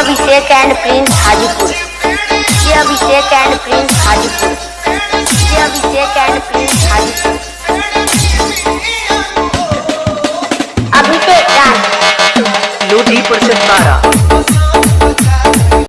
Abhishek and Prince Hajipur. Shri Abhishek and Prince Hajipur. Shri Abhishek and Prince Hajipur. Abhishek Raj Lodhi Parishad Tara.